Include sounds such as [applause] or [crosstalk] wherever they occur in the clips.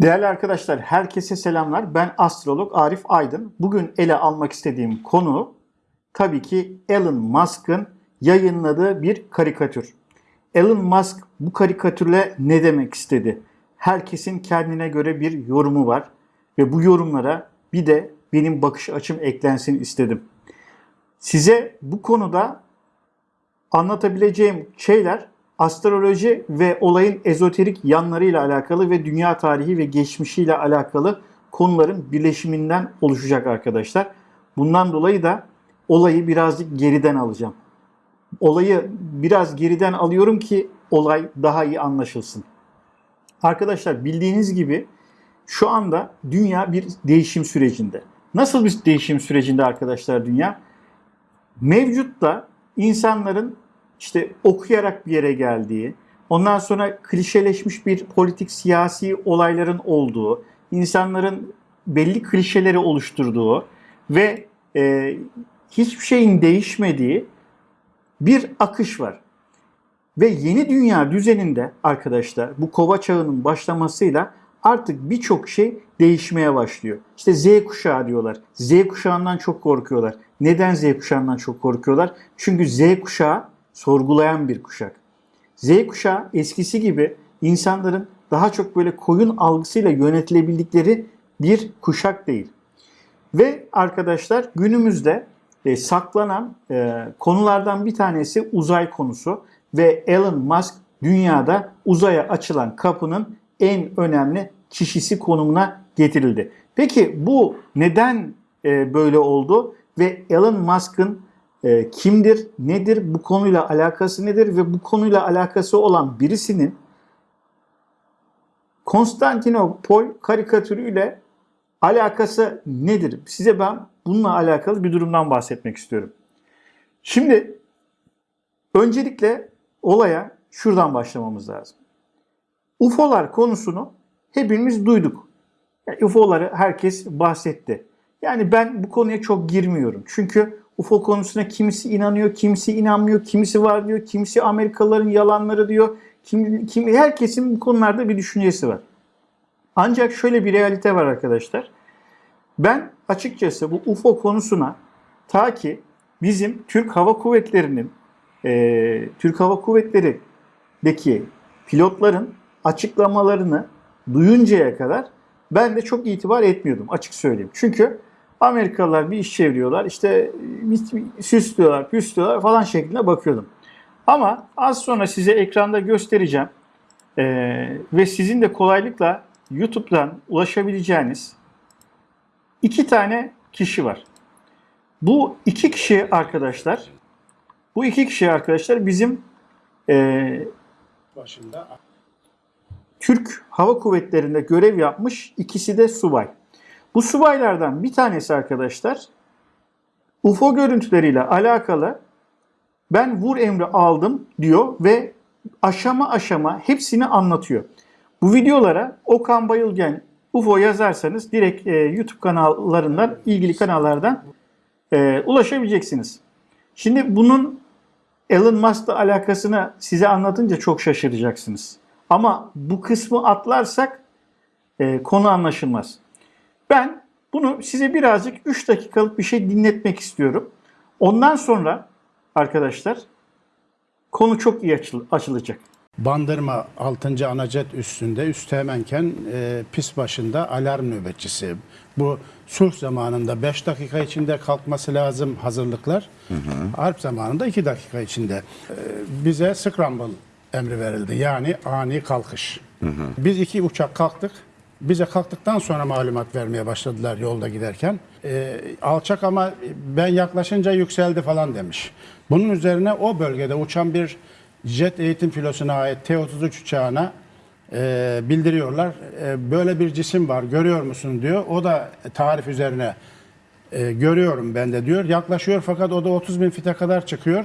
Değerli arkadaşlar, herkese selamlar. Ben astrolog Arif Aydın. Bugün ele almak istediğim konu tabii ki Elon Musk'ın yayınladığı bir karikatür. Elon Musk bu karikatürle ne demek istedi? Herkesin kendine göre bir yorumu var ve bu yorumlara bir de benim bakış açım eklensin istedim. Size bu konuda anlatabileceğim şeyler astroloji ve olayın ezoterik yanlarıyla alakalı ve dünya tarihi ve geçmişiyle alakalı konuların birleşiminden oluşacak arkadaşlar. Bundan dolayı da olayı birazcık geriden alacağım. Olayı biraz geriden alıyorum ki olay daha iyi anlaşılsın. Arkadaşlar bildiğiniz gibi şu anda dünya bir değişim sürecinde. Nasıl bir değişim sürecinde arkadaşlar dünya? Mevcutta insanların işte okuyarak bir yere geldiği, ondan sonra klişeleşmiş bir politik siyasi olayların olduğu, insanların belli klişeleri oluşturduğu ve e, hiçbir şeyin değişmediği bir akış var. Ve yeni dünya düzeninde arkadaşlar bu kova çağının başlamasıyla artık birçok şey değişmeye başlıyor. İşte Z kuşağı diyorlar. Z kuşağından çok korkuyorlar. Neden Z kuşağından çok korkuyorlar? Çünkü Z kuşağı sorgulayan bir kuşak. Z kuşağı eskisi gibi insanların daha çok böyle koyun algısıyla yönetilebildikleri bir kuşak değil. Ve arkadaşlar günümüzde e, saklanan e, konulardan bir tanesi uzay konusu ve Elon Musk dünyada uzaya açılan kapının en önemli kişisi konumuna getirildi. Peki bu neden e, böyle oldu ve Elon Musk'ın e, kimdir, nedir, bu konuyla alakası nedir ve bu konuyla alakası olan birisinin Konstantinopol karikatürüyle alakası nedir? Size ben bununla alakalı bir durumdan bahsetmek istiyorum. Şimdi öncelikle olaya şuradan başlamamız lazım. UFO'lar konusunu hepimiz duyduk. Yani UFO'ları herkes bahsetti. Yani ben bu konuya çok girmiyorum. Çünkü UFO konusuna kimisi inanıyor, kimisi inanmıyor, kimisi var diyor, kimisi Amerikalıların yalanları diyor. Kim, kim, herkesin bu konularda bir düşüncesi var. Ancak şöyle bir realite var arkadaşlar. Ben açıkçası bu UFO konusuna ta ki bizim Türk Hava Kuvvetleri'nin e, Türk Hava Kuvvetleri'deki pilotların açıklamalarını duyuncaya kadar ben de çok itibar etmiyordum açık söyleyeyim. Çünkü Amerikalılar bir iş çeviriyorlar işte süslüyorlar püslüyorlar falan şeklinde bakıyordum. Ama az sonra size ekranda göstereceğim ee, ve sizin de kolaylıkla YouTube'dan ulaşabileceğiniz iki tane kişi var. Bu iki kişi arkadaşlar, bu iki kişi arkadaşlar bizim e, başında Türk Hava Kuvvetleri'nde görev yapmış, ikisi de subay. Bu subaylardan bir tanesi arkadaşlar UFO görüntüleriyle alakalı ben vur emri aldım diyor ve aşama aşama hepsini anlatıyor. Bu videolara Okan Bayılgen UFO yazarsanız direkt e, YouTube kanallarından, ilgili kanallardan e, ulaşabileceksiniz. Şimdi bunun Elon Musk'la alakasını size anlatınca çok şaşıracaksınız. Ama bu kısmı atlarsak e, konu anlaşılmaz. Ben bunu size birazcık 3 dakikalık bir şey dinletmek istiyorum. Ondan sonra arkadaşlar konu çok iyi açıl açılacak. Bandırma 6. Anacet üstünde üsteğmenken e, pis başında alarm nöbetçisi. Bu sulh zamanında 5 dakika içinde kalkması lazım hazırlıklar. Hı hı. Harp zamanında 2 dakika içinde. E, bize scramble emri verildi. Yani ani kalkış. Hı hı. Biz iki uçak kalktık. Bize kalktıktan sonra malumat vermeye başladılar yolda giderken. E, alçak ama ben yaklaşınca yükseldi falan demiş. Bunun üzerine o bölgede uçan bir jet eğitim filosuna ait T-33 uçağına e, bildiriyorlar. E, böyle bir cisim var görüyor musun diyor. O da tarif üzerine e, görüyorum ben de diyor. Yaklaşıyor fakat o da 30 bin fite kadar çıkıyor.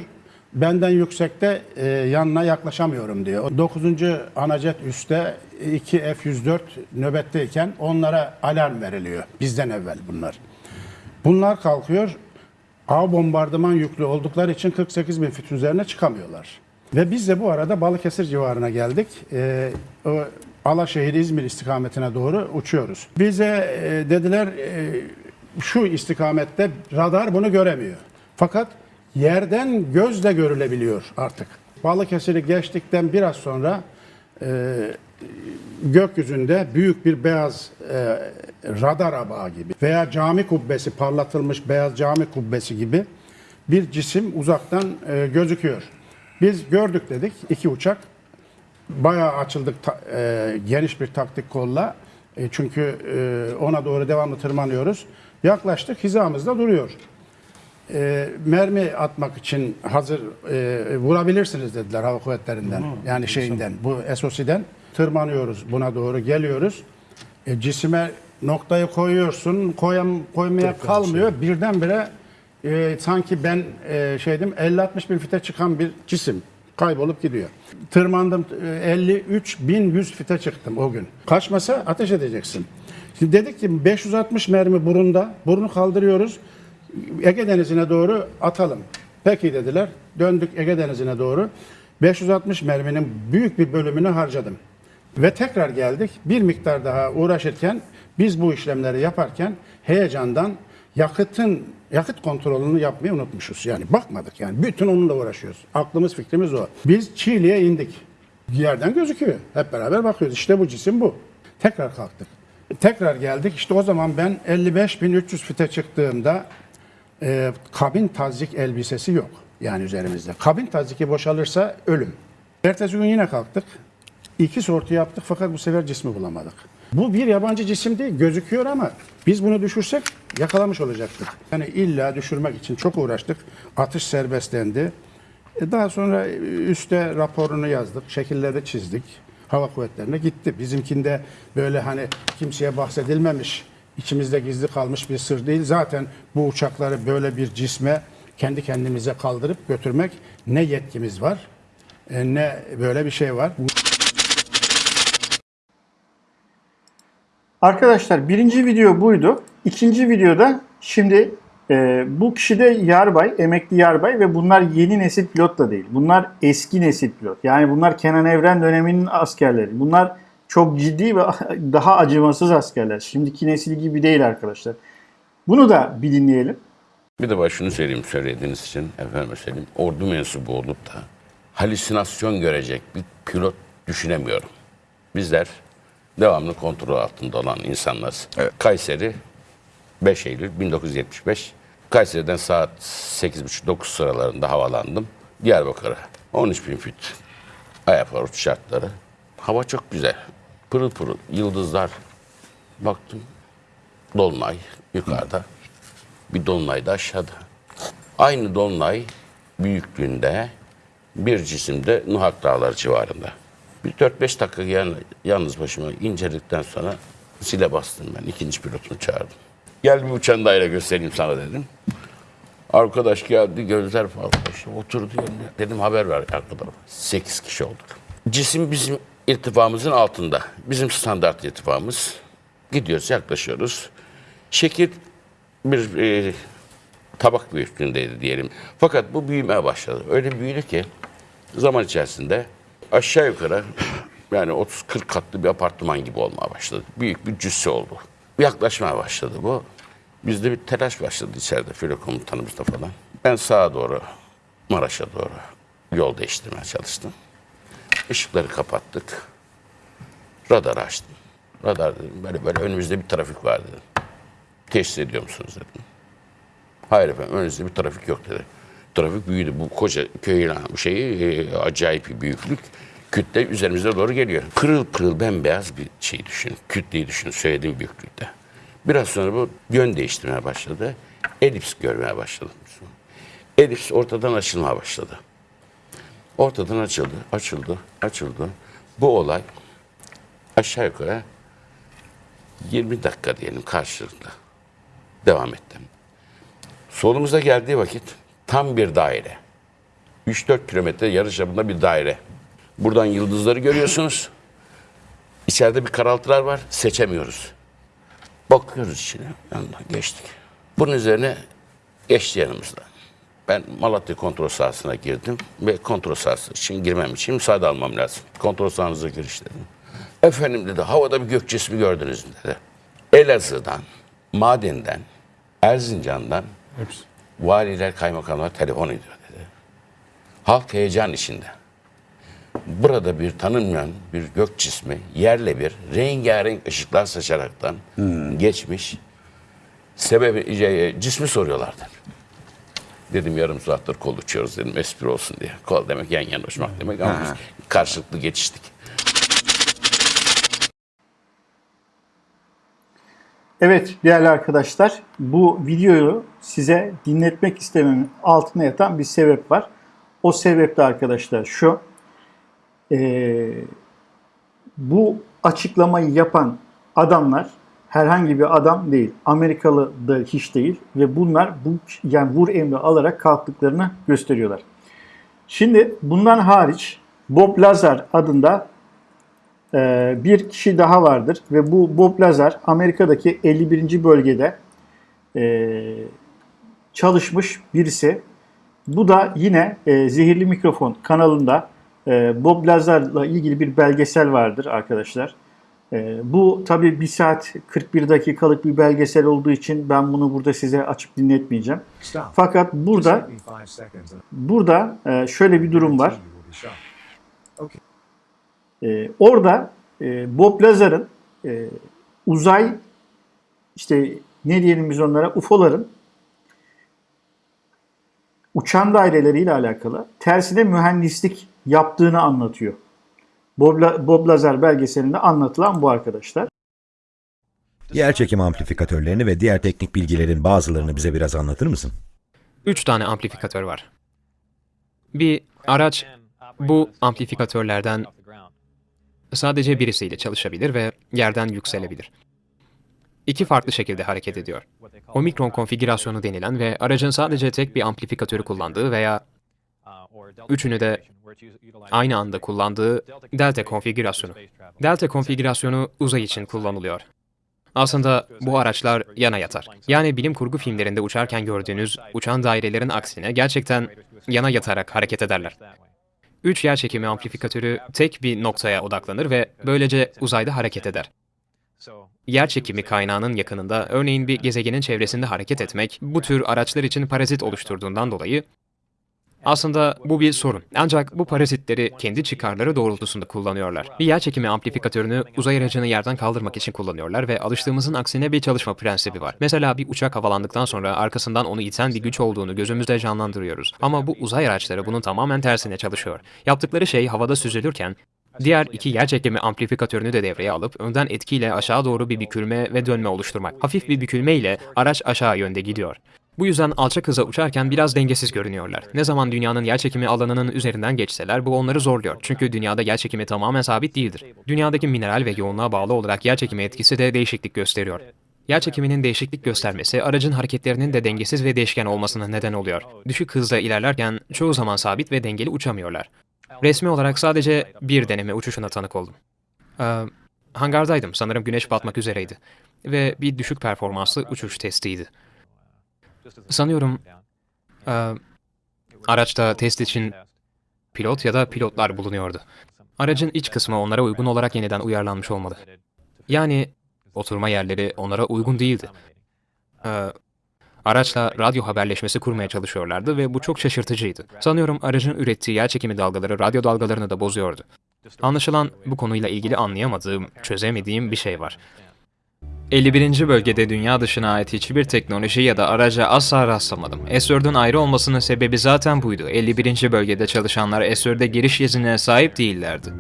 Benden yüksekte e, yanına yaklaşamıyorum diyor. 9. Anajet üstte 2 F-104 nöbetteyken onlara alarm veriliyor. Bizden evvel bunlar. Bunlar kalkıyor. A bombardıman yüklü oldukları için 48 bin fit üzerine çıkamıyorlar. Ve biz de bu arada Balıkesir civarına geldik. Ee, o Alaşehir İzmir istikametine doğru uçuyoruz. Bize e, dediler e, şu istikamette radar bunu göremiyor. Fakat yerden gözle görülebiliyor artık. Balıkesir'i geçtikten biraz sonra e, gökyüzünde büyük bir beyaz e, radar abağı gibi veya cami kubbesi parlatılmış beyaz cami kubbesi gibi bir cisim uzaktan e, gözüküyor. Biz gördük dedik iki uçak. Bayağı açıldık ta- e, geniş bir taktik kolla. E, çünkü e, ona doğru devamlı tırmanıyoruz. Yaklaştık hizamızda duruyor. E, mermi atmak için hazır e, vurabilirsiniz dediler hava kuvvetlerinden. yani şeyinden bu SOS'den tırmanıyoruz buna doğru geliyoruz. E, cisime noktayı koyuyorsun koyam, koymaya kalmıyor. Birdenbire e, sanki ben e, şeydim 50-60 bin fite çıkan bir cisim kaybolup gidiyor. Tırmandım e, 53 bin 100 fite çıktım o gün. Kaçmasa ateş edeceksin. Şimdi dedik ki 560 mermi burunda. Burnu kaldırıyoruz. Ege Denizi'ne doğru atalım. Peki dediler. Döndük Ege Denizi'ne doğru. 560 merminin büyük bir bölümünü harcadım. Ve tekrar geldik. Bir miktar daha uğraşırken biz bu işlemleri yaparken heyecandan yakıtın yakıt kontrolünü yapmayı unutmuşuz. Yani bakmadık yani. Bütün onunla uğraşıyoruz. Aklımız fikrimiz o. Biz Çiğli'ye indik. Yerden gözüküyor. Hep beraber bakıyoruz. İşte bu cisim bu. Tekrar kalktık. Tekrar geldik. İşte o zaman ben 55.300 fite çıktığımda e, kabin tazik elbisesi yok. Yani üzerimizde. Kabin taziki boşalırsa ölüm. Ertesi gün yine kalktık. İki sortu yaptık fakat bu sefer cismi bulamadık. Bu bir yabancı cisim değil, gözüküyor ama biz bunu düşürsek yakalamış olacaktık. Yani illa düşürmek için çok uğraştık. Atış serbestlendi. E, Daha sonra üste raporunu yazdık, şekilleri çizdik. Hava kuvvetlerine gitti. Bizimkinde böyle hani kimseye bahsedilmemiş, içimizde gizli kalmış bir sır değil. Zaten bu uçakları böyle bir cisme kendi kendimize kaldırıp götürmek ne yetkimiz var, e, ne böyle bir şey var. Arkadaşlar birinci video buydu. İkinci videoda şimdi e, bu kişi de yarbay, emekli yarbay ve bunlar yeni nesil pilot da değil. Bunlar eski nesil pilot. Yani bunlar Kenan Evren döneminin askerleri. Bunlar çok ciddi ve [laughs] daha acımasız askerler. Şimdiki nesil gibi değil arkadaşlar. Bunu da bir dinleyelim. Bir de şunu söyleyeyim söylediğiniz için efendim söyleyeyim. Ordu mensubu olup da halüsinasyon görecek bir pilot düşünemiyorum. Bizler devamlı kontrol altında olan insanlarız. Kayseri 5 Eylül 1975. Kayseri'den saat 8.30-9 sıralarında havalandım. Diyarbakır'a 13 bin fit airport şartları. Hava çok güzel. Pırıl pırıl yıldızlar. Baktım dolunay yukarıda. Bir dolunay da aşağıda. Aynı dolunay büyüklüğünde bir cisimde Nuhak Dağları civarında. Bir 4-5 dakika yan, yalnız başıma inceledikten sonra zile bastım ben. ikinci pilotumu çağırdım. Gel bir uçan daire göstereyim sana dedim. Arkadaş geldi gözler falan işte oturdu. Dedim haber ver arkadaşlar. 8 kişi olduk. Cisim bizim irtifamızın altında. Bizim standart irtifamız. Gidiyoruz yaklaşıyoruz. Şekil bir e, tabak büyüklüğündeydi diyelim. Fakat bu büyümeye başladı. Öyle büyüdü ki zaman içerisinde aşağı yukarı yani 30-40 katlı bir apartman gibi olmaya başladı. Büyük bir cüsse oldu. Yaklaşmaya başladı bu. Bizde bir telaş başladı içeride filo komutanımızda falan. Ben sağa doğru, Maraş'a doğru yol değiştirmeye çalıştım. Işıkları kapattık. Radar açtım. Radar dedim böyle böyle önümüzde bir trafik var dedim. Teşhis ediyor musunuz dedim. Hayır efendim önünüzde bir trafik yok dedi. Trafik büyüdü. Bu koca köyün şeyi e, acayip bir büyüklük. Kütle üzerimize doğru geliyor. Pırıl pırıl bembeyaz bir şey düşün. Kütleyi düşün söylediğim büyüklükte. Biraz sonra bu yön değiştirmeye başladı. Elips görmeye başladım. Elips ortadan açılmaya başladı. Ortadan açıldı, açıldı, açıldı. Bu olay aşağı yukarı 20 dakika diyelim karşılıklı devam ettim. Solumuza geldiği vakit tam bir daire. 3-4 kilometre yarı çapında bir daire. Buradan yıldızları görüyorsunuz. İçeride bir karaltılar var. Seçemiyoruz. Bakıyoruz içine. Yanından geçtik. Bunun üzerine geçti yanımızda. Ben Malatya kontrol sahasına girdim ve kontrol sahası için girmem için müsaade almam lazım. Kontrol sahanıza giriş dedim. Efendim dedi havada bir gök cismi gördünüz mü dedi. Elazığ'dan, Mardin'den, Erzincan'dan Hepsi. valiler, kaymakamlar telefon ediyor dedi. Halk heyecan içinde. Burada bir tanınmayan bir gök cismi yerle bir rengarenk ışıklar saçaraktan geçmiş. Sebebi şey, cismi soruyorlardı. Dedim yarım saattir kol uçuyoruz dedim espri olsun diye. Kol demek yan yana uçmak demek ama biz karşılıklı geçiştik. Evet değerli arkadaşlar bu videoyu size dinletmek istememin altına yatan bir sebep var. O sebep de arkadaşlar şu. Ee, bu açıklamayı yapan adamlar herhangi bir adam değil. Amerikalı da hiç değil ve bunlar bu yani vur emri alarak kalktıklarını gösteriyorlar. Şimdi bundan hariç Bob Lazar adında ee, bir kişi daha vardır ve bu Bob Lazar Amerika'daki 51. bölgede e, çalışmış birisi. Bu da yine e, Zehirli Mikrofon kanalında e, Bob Lazar'la ilgili bir belgesel vardır arkadaşlar. E, bu tabi 1 saat 41 dakikalık bir belgesel olduğu için ben bunu burada size açıp dinletmeyeceğim. Fakat burada burada e, şöyle bir durum var. Ee, orada e, Bob Lazar'ın e, uzay işte ne diyelim biz onlara UFO'ların uçan daireleriyle alakalı tersine mühendislik yaptığını anlatıyor. Bob, Bob Lazar belgeselinde anlatılan bu arkadaşlar. Yerçekim amplifikatörlerini ve diğer teknik bilgilerin bazılarını bize biraz anlatır mısın? Üç tane amplifikatör var. Bir araç bu amplifikatörlerden sadece birisiyle çalışabilir ve yerden yükselebilir. İki farklı şekilde hareket ediyor. Omikron konfigürasyonu denilen ve aracın sadece tek bir amplifikatörü kullandığı veya üçünü de aynı anda kullandığı delta konfigürasyonu. Delta konfigürasyonu uzay için kullanılıyor. Aslında bu araçlar yana yatar. Yani bilim kurgu filmlerinde uçarken gördüğünüz uçan dairelerin aksine gerçekten yana yatarak hareket ederler. Üç yer çekimi amplifikatörü tek bir noktaya odaklanır ve böylece uzayda hareket eder. Yer çekimi kaynağının yakınında, örneğin bir gezegenin çevresinde hareket etmek, bu tür araçlar için parazit oluşturduğundan dolayı aslında bu bir sorun. Ancak bu parazitleri kendi çıkarları doğrultusunda kullanıyorlar. Bir yer çekimi amplifikatörünü uzay aracını yerden kaldırmak için kullanıyorlar ve alıştığımızın aksine bir çalışma prensibi var. Mesela bir uçak havalandıktan sonra arkasından onu iten bir güç olduğunu gözümüzde canlandırıyoruz. Ama bu uzay araçları bunun tamamen tersine çalışıyor. Yaptıkları şey havada süzülürken Diğer iki yer çekimi amplifikatörünü de devreye alıp önden etkiyle aşağı doğru bir bükülme ve dönme oluşturmak. Hafif bir bükülme ile araç aşağı yönde gidiyor. Bu yüzden alçak hıza uçarken biraz dengesiz görünüyorlar. Ne zaman dünyanın yerçekimi alanının üzerinden geçseler bu onları zorluyor. Çünkü dünyada yerçekimi tamamen sabit değildir. Dünyadaki mineral ve yoğunluğa bağlı olarak yerçekimi etkisi de değişiklik gösteriyor. Yerçekiminin değişiklik göstermesi aracın hareketlerinin de dengesiz ve değişken olmasına neden oluyor. Düşük hızla ilerlerken çoğu zaman sabit ve dengeli uçamıyorlar. Resmi olarak sadece bir deneme uçuşuna tanık oldum. Ee, hangardaydım, sanırım güneş batmak üzereydi. Ve bir düşük performanslı uçuş testiydi. Sanıyorum e, araçta test için pilot ya da pilotlar bulunuyordu. Aracın iç kısmı onlara uygun olarak yeniden uyarlanmış olmalı. Yani oturma yerleri onlara uygun değildi. Ee, araçla radyo haberleşmesi kurmaya çalışıyorlardı ve bu çok şaşırtıcıydı. Sanıyorum aracın ürettiği yer çekimi dalgaları radyo dalgalarını da bozuyordu. Anlaşılan bu konuyla ilgili anlayamadığım, çözemediğim bir şey var. 51. bölgede dünya dışına ait hiçbir teknoloji ya da araca asla rastlamadım. S4'ün ayrı olmasının sebebi zaten buydu. 51. bölgede çalışanlar S4'e giriş iznine sahip değillerdi.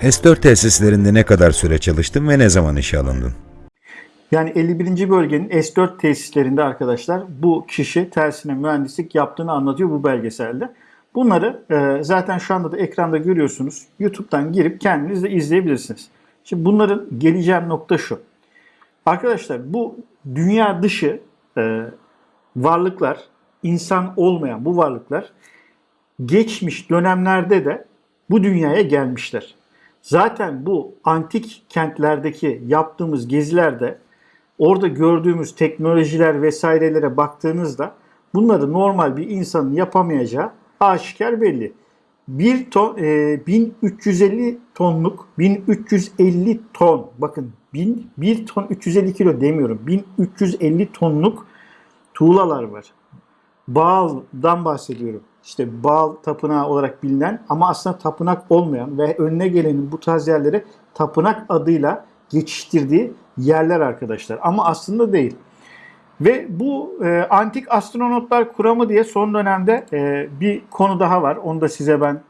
S4 tesislerinde ne kadar süre çalıştın ve ne zaman işe alındın? Yani 51. bölgenin S4 tesislerinde arkadaşlar bu kişi tersine mühendislik yaptığını anlatıyor bu belgeselde. Bunları e, zaten şu anda da ekranda görüyorsunuz. YouTube'dan girip kendiniz de izleyebilirsiniz. Şimdi bunların geleceğim nokta şu. Arkadaşlar bu dünya dışı e, varlıklar, insan olmayan bu varlıklar geçmiş dönemlerde de bu dünyaya gelmişler. Zaten bu antik kentlerdeki yaptığımız gezilerde orada gördüğümüz teknolojiler vesairelere baktığınızda bunları normal bir insanın yapamayacağı aşikar belli. Bir ton, e, 1350 tonluk 1350 ton bakın 1000, 1 ton 350 kilo demiyorum 1350 tonluk tuğlalar var. Baal'dan bahsediyorum. İşte Baal tapınağı olarak bilinen ama aslında tapınak olmayan ve önüne gelenin bu tarz yerleri tapınak adıyla geçiştirdiği yerler arkadaşlar. Ama aslında değil. Ve bu e, antik astronotlar kuramı diye son dönemde e, bir konu daha var. Onu da size ben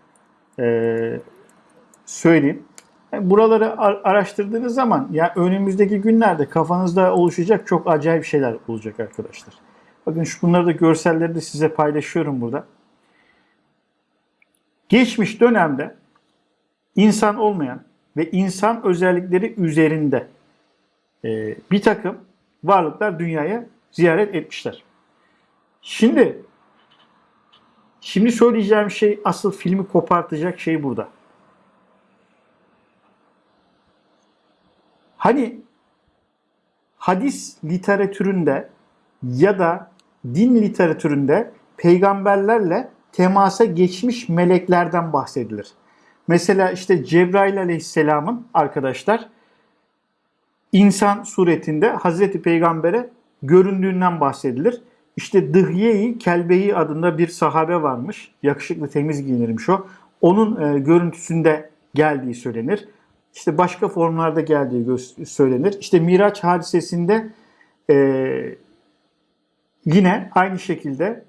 e, söyleyeyim. Yani buraları ar- araştırdığınız zaman ya önümüzdeki günlerde kafanızda oluşacak çok acayip şeyler olacak arkadaşlar. Bakın şu bunları da görselleri de size paylaşıyorum burada. Geçmiş dönemde insan olmayan ve insan özellikleri üzerinde e, bir takım varlıklar dünyaya ziyaret etmişler. Şimdi şimdi söyleyeceğim şey asıl filmi kopartacak şey burada. Hani hadis literatüründe ya da din literatüründe peygamberlerle temasa geçmiş meleklerden bahsedilir. Mesela işte Cebrail aleyhisselamın arkadaşlar insan suretinde Hazreti Peygamber'e göründüğünden bahsedilir. İşte Dıhye-i Kelbeyi adında bir sahabe varmış. Yakışıklı temiz giyinirmiş o. Onun e, görüntüsünde geldiği söylenir. İşte başka formlarda geldiği söylenir. İşte Miraç hadisesinde e, yine aynı şekilde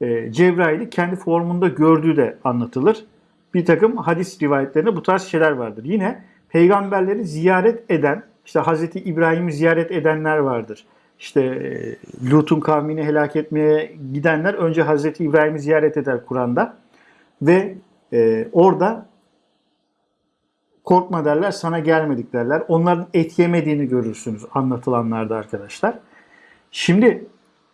e, Cebrail'i kendi formunda gördüğü de anlatılır. Bir takım hadis rivayetlerinde bu tarz şeyler vardır. Yine peygamberleri ziyaret eden, işte Hazreti İbrahim'i ziyaret edenler vardır. İşte e, Lut'un kavmini helak etmeye gidenler önce Hazreti İbrahim'i ziyaret eder Kur'an'da. Ve e, orada korkma derler, sana gelmedik derler. Onların et yemediğini görürsünüz anlatılanlarda arkadaşlar. Şimdi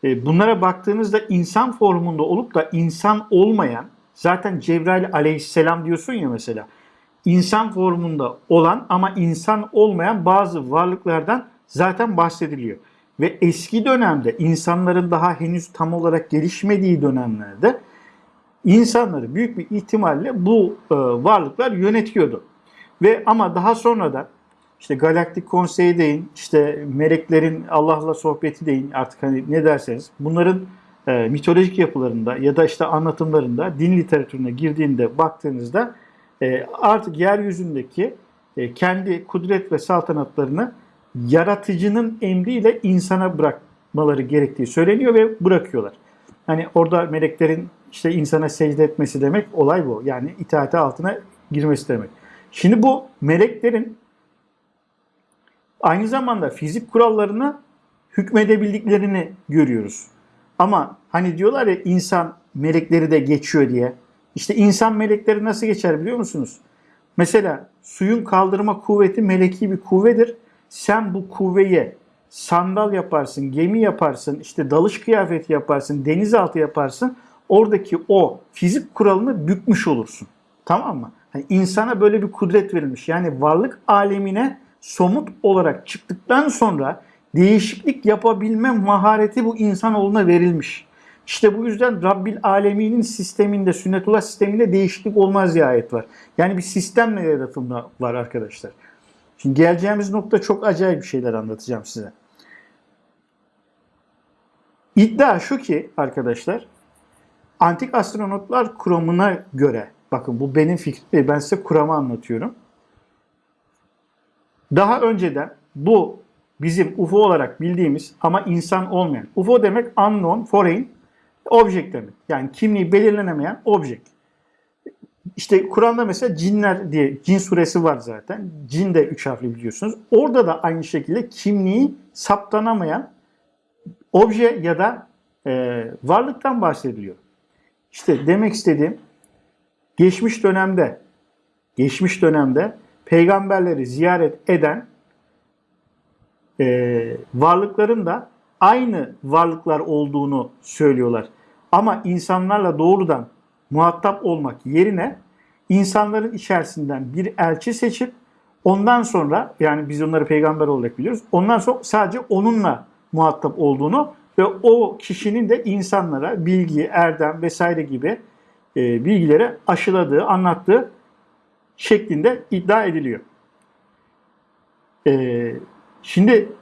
e, bunlara baktığınızda insan formunda olup da insan olmayan, zaten Cebrail aleyhisselam diyorsun ya mesela, insan formunda olan ama insan olmayan bazı varlıklardan zaten bahsediliyor. Ve eski dönemde insanların daha henüz tam olarak gelişmediği dönemlerde insanları büyük bir ihtimalle bu e, varlıklar yönetiyordu. Ve ama daha sonradan işte galaktik konseyi deyin, işte meleklerin Allah'la sohbeti deyin artık hani ne derseniz bunların e, mitolojik yapılarında ya da işte anlatımlarında din literatürüne girdiğinde baktığınızda e, artık yeryüzündeki e, kendi kudret ve saltanatlarını yaratıcının emriyle insana bırakmaları gerektiği söyleniyor ve bırakıyorlar. Hani orada meleklerin işte insana secde etmesi demek olay bu. Yani itaati altına girmesi demek. Şimdi bu meleklerin aynı zamanda fizik kurallarına hükmedebildiklerini görüyoruz. Ama hani diyorlar ya insan melekleri de geçiyor diye. İşte insan melekleri nasıl geçer biliyor musunuz? Mesela suyun kaldırma kuvveti meleki bir kuvvedir. Sen bu kuvveyi sandal yaparsın, gemi yaparsın, işte dalış kıyafeti yaparsın, denizaltı yaparsın. Oradaki o fizik kuralını bükmüş olursun. Tamam mı? Hani insana böyle bir kudret verilmiş. Yani varlık alemine somut olarak çıktıktan sonra değişiklik yapabilme mahareti bu insanoğluna verilmiş. İşte bu yüzden Rabbil Alemin'in sisteminde, sünnetullah sisteminde değişiklik olmaz diye ayet var. Yani bir sistemle yaratımda var arkadaşlar. Şimdi geleceğimiz nokta çok acayip bir şeyler anlatacağım size. İddia şu ki arkadaşlar, antik astronotlar kuramına göre, bakın bu benim fikrim değil, ben size kuramı anlatıyorum. Daha önceden bu bizim UFO olarak bildiğimiz ama insan olmayan, UFO demek unknown, foreign, object demek. Yani kimliği belirlenemeyen object. İşte Kur'an'da mesela cinler diye cin suresi var zaten. Cin de üç harfli biliyorsunuz. Orada da aynı şekilde kimliği saptanamayan obje ya da e, varlıktan bahsediliyor. İşte demek istediğim geçmiş dönemde geçmiş dönemde peygamberleri ziyaret eden e, varlıkların da aynı varlıklar olduğunu söylüyorlar. Ama insanlarla doğrudan muhatap olmak yerine insanların içerisinden bir elçi seçip ondan sonra yani biz onları peygamber olarak biliyoruz. Ondan sonra sadece onunla muhatap olduğunu ve o kişinin de insanlara bilgi, erdem vesaire gibi e, bilgileri aşıladığı, anlattığı şeklinde iddia ediliyor. E, şimdi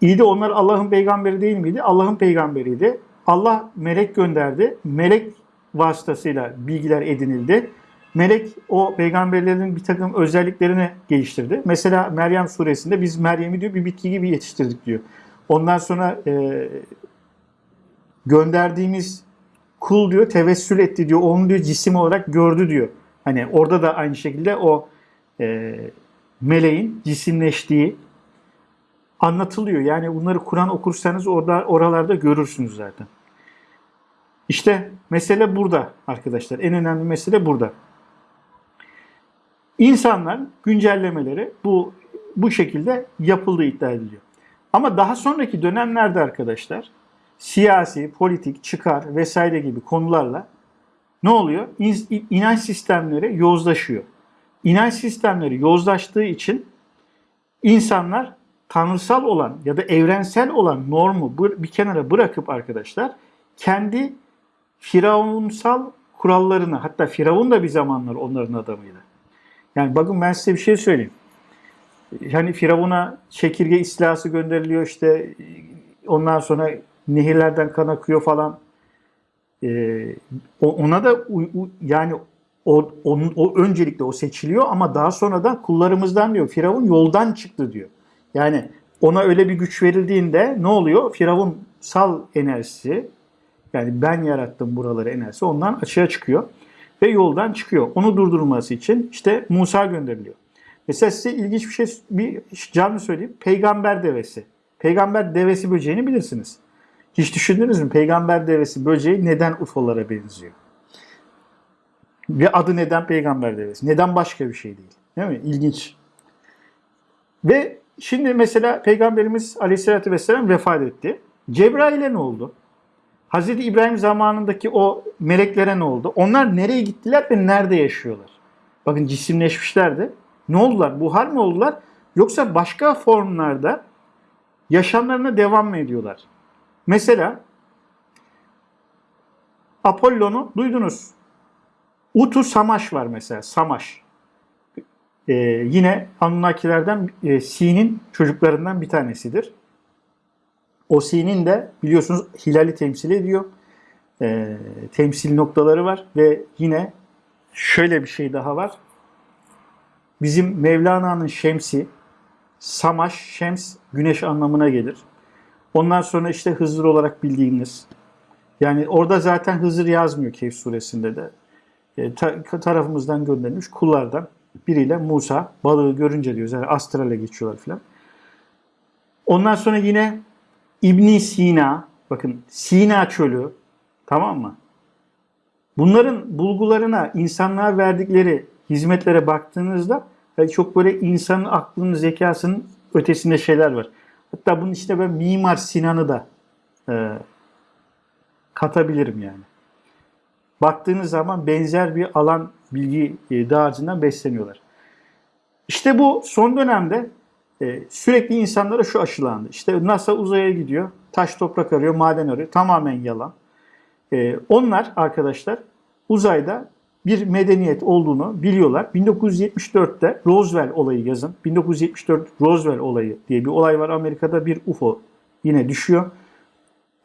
iyi de onlar Allah'ın peygamberi değil miydi? Allah'ın peygamberiydi. Allah melek gönderdi. Melek vasıtasıyla bilgiler edinildi. Melek o peygamberlerin bir takım özelliklerini geliştirdi. Mesela Meryem suresinde biz Meryem'i diyor bir bitki gibi yetiştirdik diyor. Ondan sonra e, gönderdiğimiz kul diyor tevessül etti diyor. Onu diyor cisim olarak gördü diyor. Hani orada da aynı şekilde o e, meleğin cisimleştiği anlatılıyor. Yani bunları Kur'an okursanız orada oralarda görürsünüz zaten. İşte mesele burada arkadaşlar. En önemli mesele burada. İnsanlar güncellemeleri bu bu şekilde yapıldığı iddia ediliyor. Ama daha sonraki dönemlerde arkadaşlar siyasi, politik, çıkar vesaire gibi konularla ne oluyor? İn- İnanç sistemleri yozlaşıyor. İnanç sistemleri yozlaştığı için insanlar tanrısal olan ya da evrensel olan normu bir kenara bırakıp arkadaşlar kendi firavunsal kurallarını hatta firavun da bir zamanlar onların adamıydı. Yani bakın ben size bir şey söyleyeyim. Yani Firavun'a çekirge istilası gönderiliyor işte ondan sonra nehirlerden kan akıyor falan. Ee, ona da yani o, onun, o öncelikle o seçiliyor ama daha sonradan kullarımızdan diyor Firavun yoldan çıktı diyor. Yani ona öyle bir güç verildiğinde ne oluyor? Firavunsal enerjisi yani ben yarattım buraları enerjisi ondan açığa çıkıyor ve yoldan çıkıyor. Onu durdurması için işte Musa gönderiliyor. Mesela size ilginç bir şey bir canlı söyleyeyim. Peygamber devesi. Peygamber devesi böceğini bilirsiniz. Hiç düşündünüz mü? Peygamber devesi böceği neden UFO'lara benziyor? Ve adı neden peygamber devesi? Neden başka bir şey değil? Değil mi? İlginç. Ve şimdi mesela Peygamberimiz Aleyhisselatü Vesselam vefat etti. Cebrail'e ne oldu? Hazreti İbrahim zamanındaki o meleklere ne oldu? Onlar nereye gittiler ve nerede yaşıyorlar? Bakın cisimleşmişlerdi. Ne oldular? Buhar mı oldular? Yoksa başka formlarda yaşamlarına devam mı ediyorlar? Mesela Apollon'u duydunuz. Utu Samaş var mesela. Samaş. Ee, yine Anunnakilerden e, Sin'in çocuklarından bir tanesidir. O Sin'in de biliyorsunuz hilali temsil ediyor. Ee, temsil noktaları var ve yine şöyle bir şey daha var. Bizim Mevlana'nın şemsi, Samaş, şems, güneş anlamına gelir. Ondan sonra işte Hızır olarak bildiğiniz. Yani orada zaten Hızır yazmıyor Kehf suresinde de. E, ta- tarafımızdan gönderilmiş kullardan biriyle Musa balığı görünce diyor. Yani astrale geçiyorlar filan. Ondan sonra yine İbn Sina, bakın Sina çölü, tamam mı? Bunların bulgularına, insanlığa verdikleri hizmetlere baktığınızda yani çok böyle insanın aklının, zekasının ötesinde şeyler var. Hatta bunun içine ben Mimar Sinan'ı da e, katabilirim yani. Baktığınız zaman benzer bir alan bilgi e, dağarcığından besleniyorlar. İşte bu son dönemde e, sürekli insanlara şu aşılandı. İşte NASA uzaya gidiyor, taş toprak arıyor, maden arıyor. Tamamen yalan. E, onlar arkadaşlar uzayda bir medeniyet olduğunu biliyorlar. 1974'te Roswell olayı yazın. 1974 Roswell olayı diye bir olay var Amerika'da bir UFO yine düşüyor.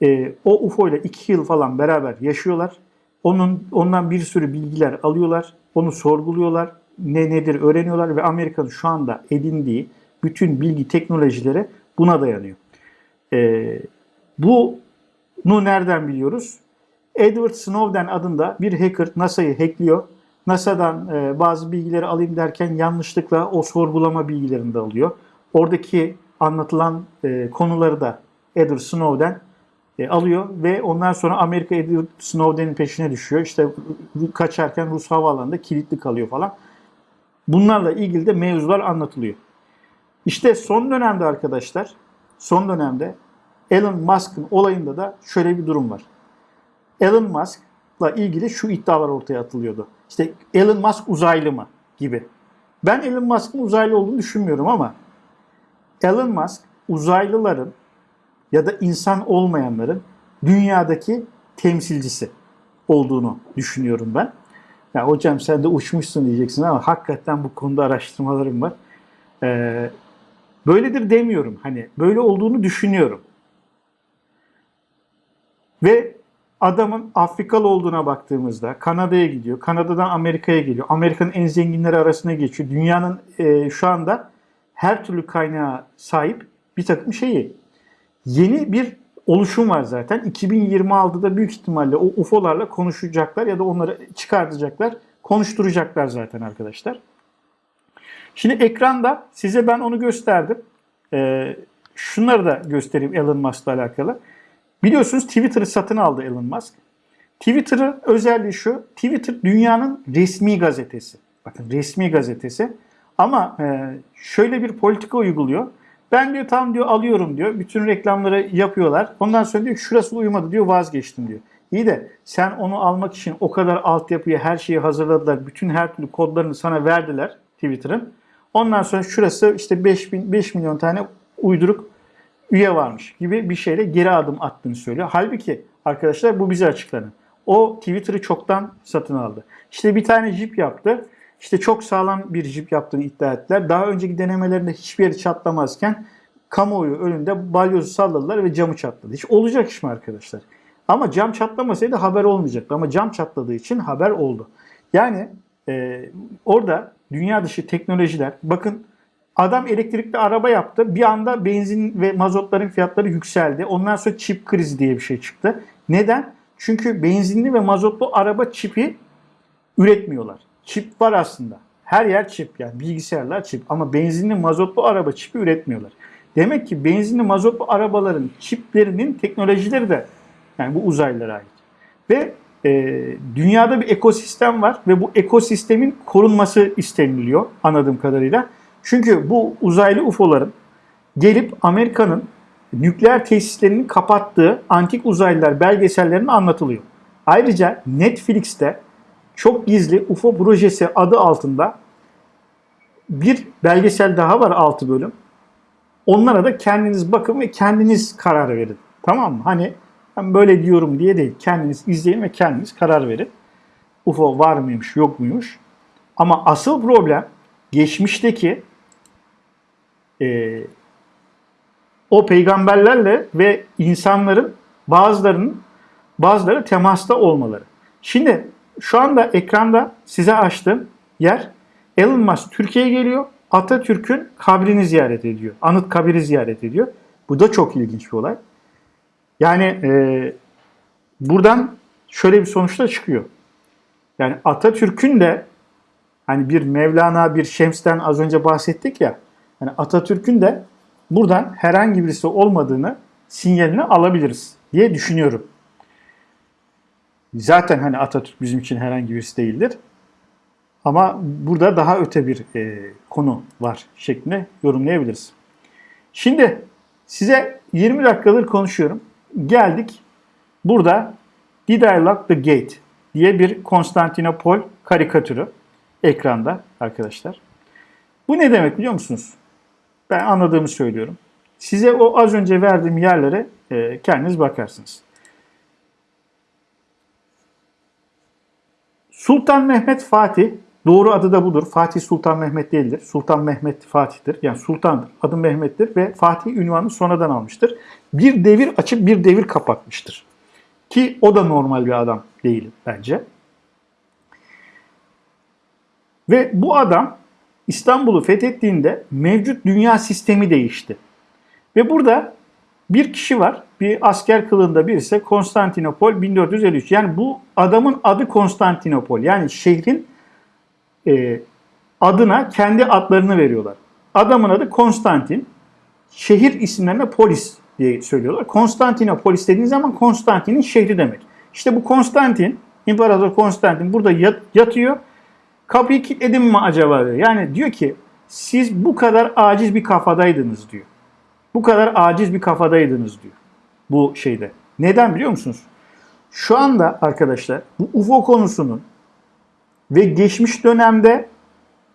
E, o UFO ile iki yıl falan beraber yaşıyorlar. Onun ondan bir sürü bilgiler alıyorlar. Onu sorguluyorlar. Ne nedir öğreniyorlar ve Amerika'nın şu anda edindiği bütün bilgi teknolojileri buna dayanıyor. E, bunu nereden biliyoruz? Edward Snowden adında bir hacker NASA'yı hackliyor. NASA'dan e, bazı bilgileri alayım derken yanlışlıkla o sorgulama bilgilerini de alıyor. Oradaki anlatılan e, konuları da Edward Snowden e, alıyor ve ondan sonra Amerika Edward Snowden'in peşine düşüyor. İşte kaçarken Rus havaalanında kilitli kalıyor falan. Bunlarla ilgili de mevzular anlatılıyor. İşte son dönemde arkadaşlar, son dönemde Elon Musk'ın olayında da şöyle bir durum var. Elon Musk'la ilgili şu iddialar ortaya atılıyordu. İşte Elon Musk uzaylı mı gibi. Ben Elon Musk'ın uzaylı olduğunu düşünmüyorum ama Elon Musk uzaylıların ya da insan olmayanların dünyadaki temsilcisi. olduğunu düşünüyorum ben. Ya hocam sen de uçmuşsun diyeceksin ama hakikaten bu konuda araştırmalarım var. Ee, böyledir demiyorum. Hani böyle olduğunu düşünüyorum. Ve adamın Afrikalı olduğuna baktığımızda Kanada'ya gidiyor. Kanada'dan Amerika'ya geliyor. Amerika'nın en zenginleri arasına geçiyor. Dünyanın e, şu anda her türlü kaynağa sahip bir takım şeyi. Yeni bir oluşum var zaten. 2026'da büyük ihtimalle o UFO'larla konuşacaklar ya da onları çıkartacaklar. Konuşturacaklar zaten arkadaşlar. Şimdi ekranda size ben onu gösterdim. Ee, şunları da göstereyim Elon Musk'la alakalı. Biliyorsunuz Twitter'ı satın aldı Elon Musk. Twitter'ı özelliği şu. Twitter dünyanın resmi gazetesi. Bakın resmi gazetesi. Ama e, şöyle bir politika uyguluyor. Ben diyor tam diyor alıyorum diyor. Bütün reklamları yapıyorlar. Ondan sonra diyor şurası uymadı diyor vazgeçtim diyor. İyi de sen onu almak için o kadar altyapıyı her şeyi hazırladılar. Bütün her türlü kodlarını sana verdiler Twitter'ın. Ondan sonra şurası işte 5, bin, 5 milyon tane uyduruk üye varmış gibi bir şeyle geri adım attığını söylüyor. Halbuki arkadaşlar bu bize açıklanın. O Twitter'ı çoktan satın aldı. İşte bir tane jip yaptı. İşte çok sağlam bir jip yaptığını iddia ettiler. Daha önceki denemelerinde hiçbir yeri çatlamazken kamuoyu önünde balyozu salladılar ve camı çatladı. Hiç olacak iş mi arkadaşlar? Ama cam çatlamasaydı haber olmayacaktı. Ama cam çatladığı için haber oldu. Yani e, orada dünya dışı teknolojiler, bakın adam elektrikli araba yaptı. Bir anda benzin ve mazotların fiyatları yükseldi. Ondan sonra çip krizi diye bir şey çıktı. Neden? Çünkü benzinli ve mazotlu araba çipi üretmiyorlar. Çip var aslında. Her yer çip yani bilgisayarlar çip ama benzinli mazotlu araba çipi üretmiyorlar. Demek ki benzinli mazotlu arabaların çiplerinin teknolojileri de yani bu uzaylılara ait. Ve e, dünyada bir ekosistem var ve bu ekosistemin korunması isteniliyor anladığım kadarıyla. Çünkü bu uzaylı UFO'ların gelip Amerika'nın nükleer tesislerini kapattığı antik uzaylılar belgesellerinde anlatılıyor. Ayrıca Netflix'te çok gizli UFO projesi adı altında bir belgesel daha var 6 bölüm. Onlara da kendiniz bakın ve kendiniz karar verin. Tamam mı? Hani ben böyle diyorum diye değil. Kendiniz izleyin ve kendiniz karar verin. UFO var mıymış yok muymuş. Ama asıl problem geçmişteki e, o peygamberlerle ve insanların bazılarının bazıları temasta olmaları. Şimdi şu anda ekranda size açtığım yer Elon Musk Türkiye'ye geliyor. Atatürk'ün kabrini ziyaret ediyor. Anıt kabiri ziyaret ediyor. Bu da çok ilginç bir olay. Yani e, buradan şöyle bir sonuçta çıkıyor. Yani Atatürk'ün de hani bir Mevlana, bir Şems'ten az önce bahsettik ya. Yani Atatürk'ün de buradan herhangi birisi olmadığını sinyalini alabiliriz diye düşünüyorum. Zaten hani Atatürk bizim için herhangi birisi değildir. Ama burada daha öte bir e, konu var şeklinde yorumlayabiliriz. Şimdi size 20 dakikadır konuşuyorum. Geldik burada Did I Lock the Gate diye bir Konstantinopol karikatürü ekranda arkadaşlar. Bu ne demek biliyor musunuz? Ben anladığımı söylüyorum. Size o az önce verdiğim yerlere e, kendiniz bakarsınız. Sultan Mehmet Fatih, doğru adı da budur. Fatih Sultan Mehmet değildir. Sultan Mehmet Fatih'tir. Yani sultandır. Adı Mehmet'tir ve Fatih ünvanını sonradan almıştır. Bir devir açıp bir devir kapatmıştır. Ki o da normal bir adam değil bence. Ve bu adam İstanbul'u fethettiğinde mevcut dünya sistemi değişti. Ve burada bir kişi var. Bir asker kılığında birisi Konstantinopol 1453. Yani bu adamın adı Konstantinopol. Yani şehrin e, adına kendi adlarını veriyorlar. Adamın adı Konstantin. Şehir isimlerine polis diye söylüyorlar. Konstantinopolis dediğin zaman Konstantin'in şehri demek. İşte bu Konstantin, İmparator Konstantin burada yat, yatıyor. Kapıyı kilitledim mi acaba diyor. Yani diyor ki siz bu kadar aciz bir kafadaydınız diyor. Bu kadar aciz bir kafadaydınız diyor. Bu şeyde. Neden biliyor musunuz? Şu anda arkadaşlar bu UFO konusunun ve geçmiş dönemde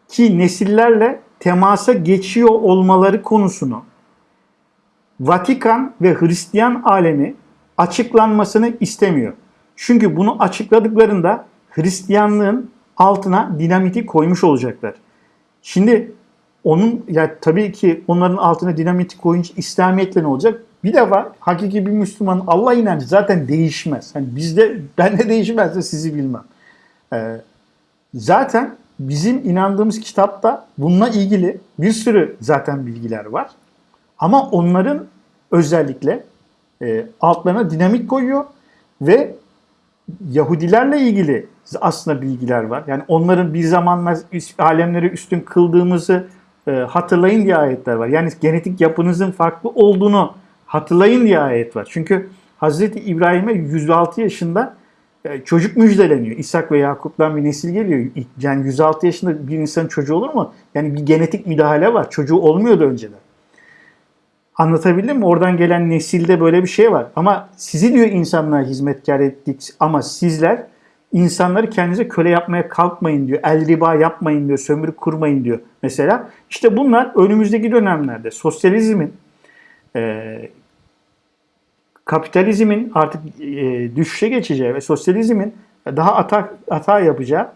ki nesillerle temasa geçiyor olmaları konusunu Vatikan ve Hristiyan alemi açıklanmasını istemiyor. Çünkü bunu açıkladıklarında Hristiyanlığın altına dinamiti koymuş olacaklar. Şimdi onun ya tabii ki onların altına dinamiti koyunca İslamiyetle ne olacak? Bir defa hakiki bir Müslümanın Allah inancı zaten değişmez. Hani bizde ben de değişmezse sizi bilmem. Ee, zaten bizim inandığımız kitapta bununla ilgili bir sürü zaten bilgiler var. Ama onların özellikle e, altlarına dinamik koyuyor ve Yahudilerle ilgili aslında bilgiler var. Yani onların bir zamanlar alemleri üstün kıldığımızı e, hatırlayın diye ayetler var. Yani genetik yapınızın farklı olduğunu hatırlayın diye ayet var. Çünkü Hazreti İbrahim'e 106 yaşında e, çocuk müjdeleniyor. İshak ve Yakup'tan bir nesil geliyor. Yani 106 yaşında bir insanın çocuğu olur mu? Yani bir genetik müdahale var. Çocuğu olmuyordu önceden. Anlatabildim mi? Oradan gelen nesilde böyle bir şey var. Ama sizi diyor insanlığa hizmetkar ettik ama sizler insanları kendinize köle yapmaya kalkmayın diyor. El riba yapmayın diyor. Sömürü kurmayın diyor. Mesela işte bunlar önümüzdeki dönemlerde sosyalizmin e, kapitalizmin artık e, düşüşe geçeceği ve sosyalizmin daha ata, hata yapacağı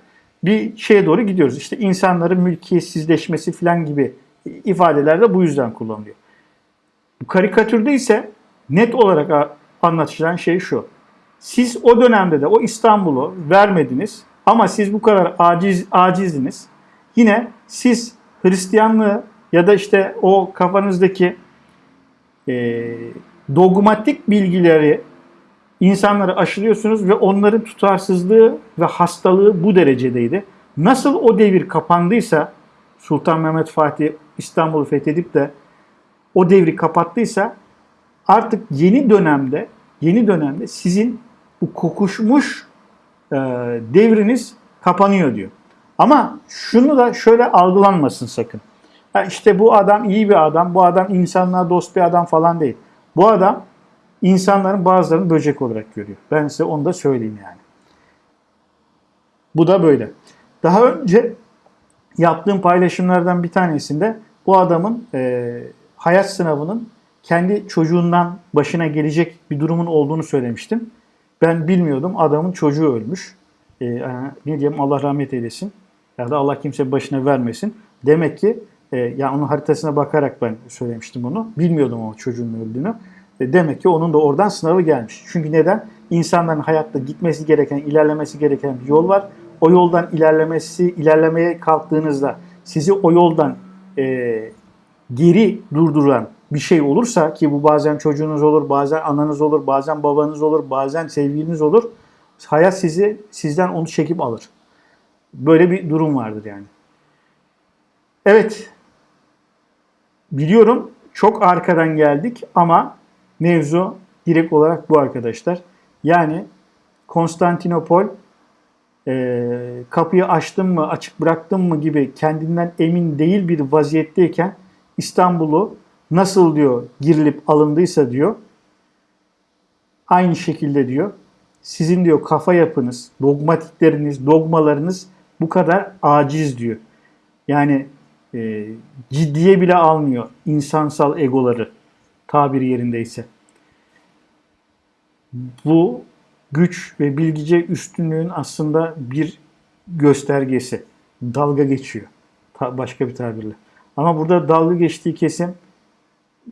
bir şeye doğru gidiyoruz. İşte insanların mülkiyetsizleşmesi falan gibi ifadeler de bu yüzden kullanılıyor. Bu karikatürde ise net olarak anlatılan şey şu. Siz o dönemde de o İstanbul'u vermediniz ama siz bu kadar aciz acizdiniz. Yine siz Hristiyanlığı ya da işte o kafanızdaki e, dogmatik bilgileri insanlara aşılıyorsunuz ve onların tutarsızlığı ve hastalığı bu derecedeydi. Nasıl o devir kapandıysa Sultan Mehmet Fatih İstanbul'u fethedip de o devri kapattıysa artık yeni dönemde yeni dönemde sizin bu kokuşmuş e, devriniz kapanıyor diyor. Ama şunu da şöyle algılanmasın sakın. Ha işte bu adam iyi bir adam, bu adam insanlığa dost bir adam falan değil. Bu adam insanların bazılarını böcek olarak görüyor. Ben size onu da söyleyeyim yani. Bu da böyle. Daha önce yaptığım paylaşımlardan bir tanesinde bu adamın e, hayat sınavının kendi çocuğundan başına gelecek bir durumun olduğunu söylemiştim. Ben bilmiyordum. Adamın çocuğu ölmüş. E, ne diyeyim Allah rahmet eylesin. Ya da Allah kimse başına vermesin. Demek ki e, ya onun haritasına bakarak ben söylemiştim onu. Bilmiyordum o çocuğun öldüğünü. E, demek ki onun da oradan sınavı gelmiş. Çünkü neden? İnsanların hayatta gitmesi gereken, ilerlemesi gereken bir yol var. O yoldan ilerlemesi, ilerlemeye kalktığınızda sizi o yoldan e, geri durduran bir şey olursa ki bu bazen çocuğunuz olur, bazen ananız olur, bazen babanız olur, bazen sevgiliniz olur. Hayat sizi sizden onu çekip alır. Böyle bir durum vardır yani. Evet. Biliyorum çok arkadan geldik ama mevzu direkt olarak bu arkadaşlar. Yani Konstantinopol e, kapıyı açtım mı, açık bıraktım mı gibi kendinden emin değil bir vaziyetteyken İstanbul'u nasıl diyor girilip alındıysa diyor aynı şekilde diyor sizin diyor kafa yapınız, dogmatikleriniz, dogmalarınız bu kadar aciz diyor. Yani e, ciddiye bile almıyor insansal egoları tabiri yerindeyse. Bu güç ve bilgice üstünlüğün aslında bir göstergesi. Dalga geçiyor. Ta- başka bir tabirle. Ama burada dalga geçtiği kesim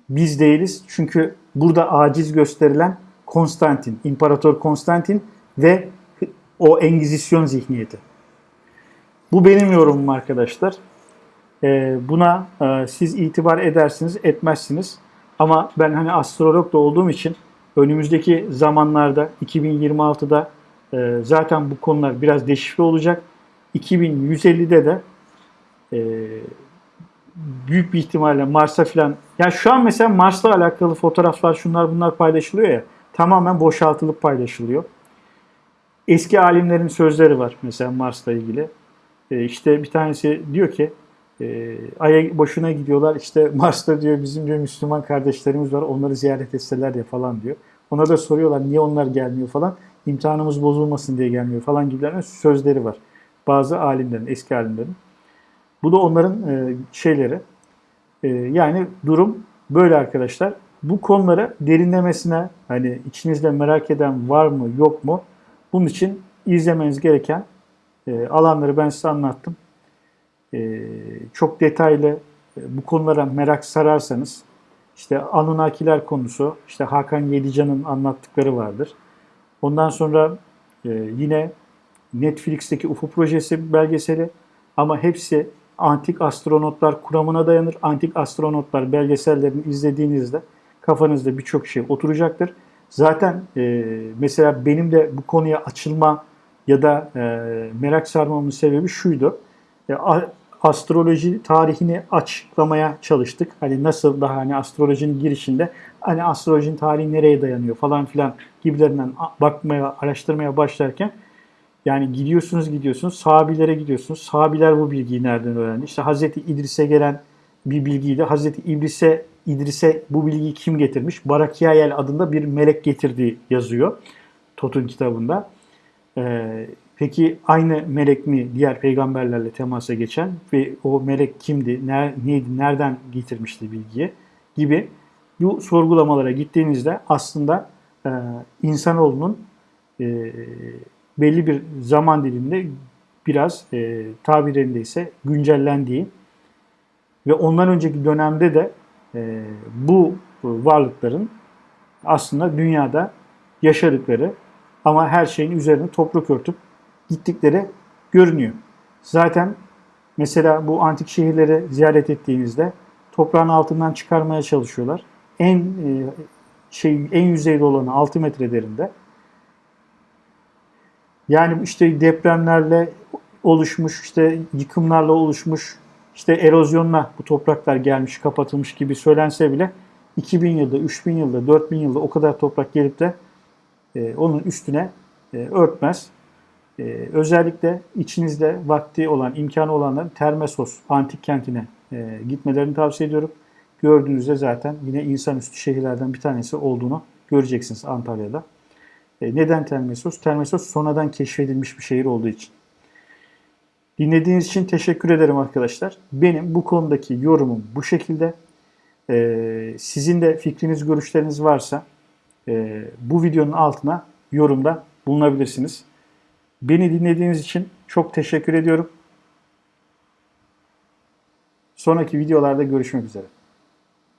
biz değiliz. Çünkü burada aciz gösterilen Konstantin, İmparator Konstantin ve o Engizisyon zihniyeti. Bu benim yorumum arkadaşlar. Ee, buna e, siz itibar edersiniz, etmezsiniz. Ama ben hani astrolog da olduğum için önümüzdeki zamanlarda 2026'da e, zaten bu konular biraz deşifre olacak. 2150'de de e, büyük bir ihtimalle Mars'a falan ya şu an mesela Mars'la alakalı fotoğraflar şunlar bunlar paylaşılıyor ya tamamen boşaltılıp paylaşılıyor. Eski alimlerin sözleri var mesela Mars'la ilgili. E, işte bir tanesi diyor ki e, Ay'a boşuna gidiyorlar işte Mars'ta diyor bizim diyor Müslüman kardeşlerimiz var onları ziyaret etseler ya falan diyor. Ona da soruyorlar niye onlar gelmiyor falan. İmtihanımız bozulmasın diye gelmiyor falan gibilerine sözleri var. Bazı alimlerin, eski alimlerin. Bu da onların e, şeyleri. E, yani durum böyle arkadaşlar. Bu konulara derinlemesine hani içinizde merak eden var mı yok mu Bunun için izlemeniz gereken e, alanları ben size anlattım. E, çok detaylı e, bu konulara merak sararsanız işte Anunnakiler konusu, işte Hakan Yedican'ın anlattıkları vardır. Ondan sonra e, yine Netflix'teki UFO projesi belgeseli ama hepsi antik astronotlar kuramına dayanır. Antik astronotlar belgesellerini izlediğinizde kafanızda birçok şey oturacaktır. Zaten e, mesela benim de bu konuya açılma ya da e, merak sarmamın sebebi şuydu. E, astroloji tarihini açıklamaya çalıştık. Hani nasıl daha hani astrolojinin girişinde hani astrolojinin tarihi nereye dayanıyor falan filan gibilerinden bakmaya, araştırmaya başlarken yani gidiyorsunuz gidiyorsunuz sahabilere gidiyorsunuz. Sahabiler bu bilgiyi nereden öğrendi? İşte Hazreti İdris'e gelen bir bilgiydi. Hazreti İdris'e İdris'e bu bilgiyi kim getirmiş? Barakiayel adında bir melek getirdiği yazıyor Tot'un kitabında. Ee, peki aynı melek mi diğer peygamberlerle temasa geçen ve o melek kimdi, ner, neydi, nereden getirmişti bilgiyi gibi bu sorgulamalara gittiğinizde aslında e, insanoğlunun e, belli bir zaman diliminde biraz e, tabirlerinde ise güncellendiği ve ondan önceki dönemde de e, bu varlıkların aslında dünyada yaşadıkları ama her şeyin üzerine toprak örtüp gittikleri görünüyor. Zaten mesela bu antik şehirleri ziyaret ettiğinizde toprağın altından çıkarmaya çalışıyorlar. En e, şey en yüzeyde olanı 6 metre derinde. Yani işte depremlerle oluşmuş, işte yıkımlarla oluşmuş, işte erozyonla bu topraklar gelmiş, kapatılmış gibi söylense bile 2000 yılda, 3000 yılda, 4000 yılda o kadar toprak gelip de e, onun üstüne e, örtmez. E, özellikle içinizde vakti olan, imkanı olanların Termesos antik kentine e, gitmelerini tavsiye ediyorum. Gördüğünüzde zaten yine insanüstü şehirlerden bir tanesi olduğunu göreceksiniz Antalya'da. E, neden Termesos? Termesos sonradan keşfedilmiş bir şehir olduğu için. Dinlediğiniz için teşekkür ederim arkadaşlar. Benim bu konudaki yorumum bu şekilde. E, sizin de fikriniz, görüşleriniz varsa e, bu videonun altına yorumda bulunabilirsiniz. Beni dinlediğiniz için çok teşekkür ediyorum. Sonraki videolarda görüşmek üzere.